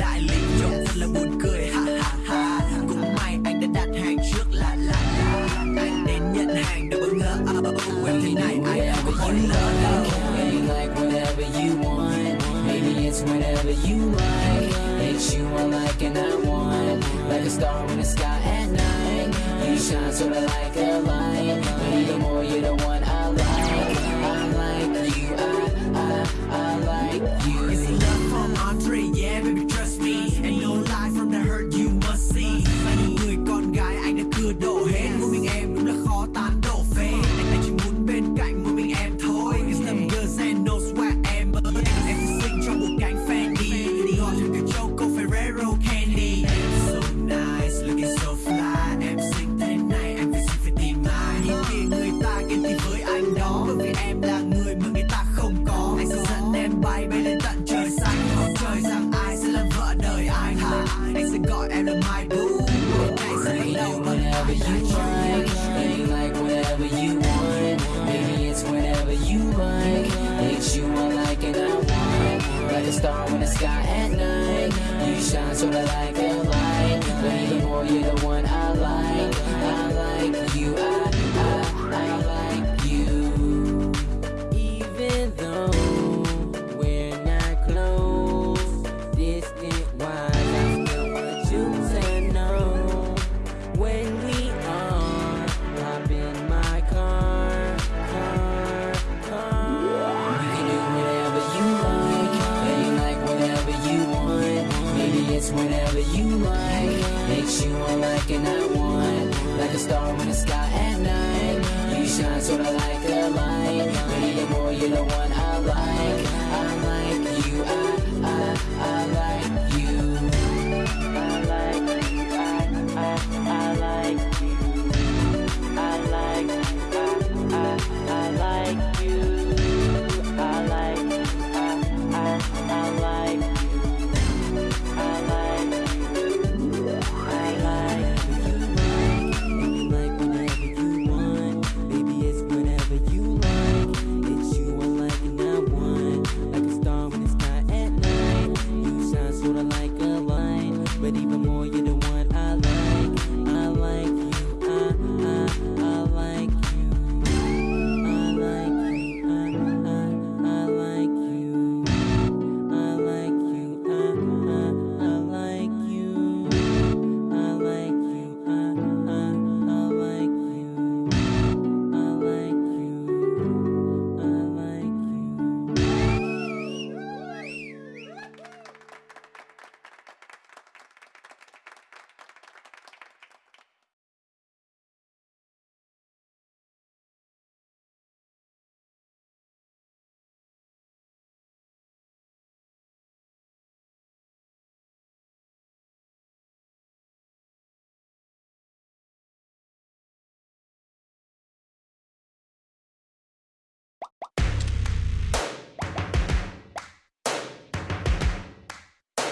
đại lý trông thật là buồn cười ha ha ha cũng may anh đã đặt hàng trước là là là anh đến nhận hàng đã bất ngờ à oh, oh, em thế này ai em có muốn lỡ Maybe like whatever you want. Maybe it's whenever you like. It's you I like and I want. Like a star in the sky at night. You shine sort of like a light. Whenever you like. Maybe like whatever you want. Maybe it's whenever you like. It's you want. Like a star in the sky at night. You shine sorta like a light. But even more, you're the one I It's whenever you like Makes you unlike and I want Like a star in the sky at night. You shine sorta like a light. Baby, you're more, you're the one I like. I like you, I, I, I like you. I like you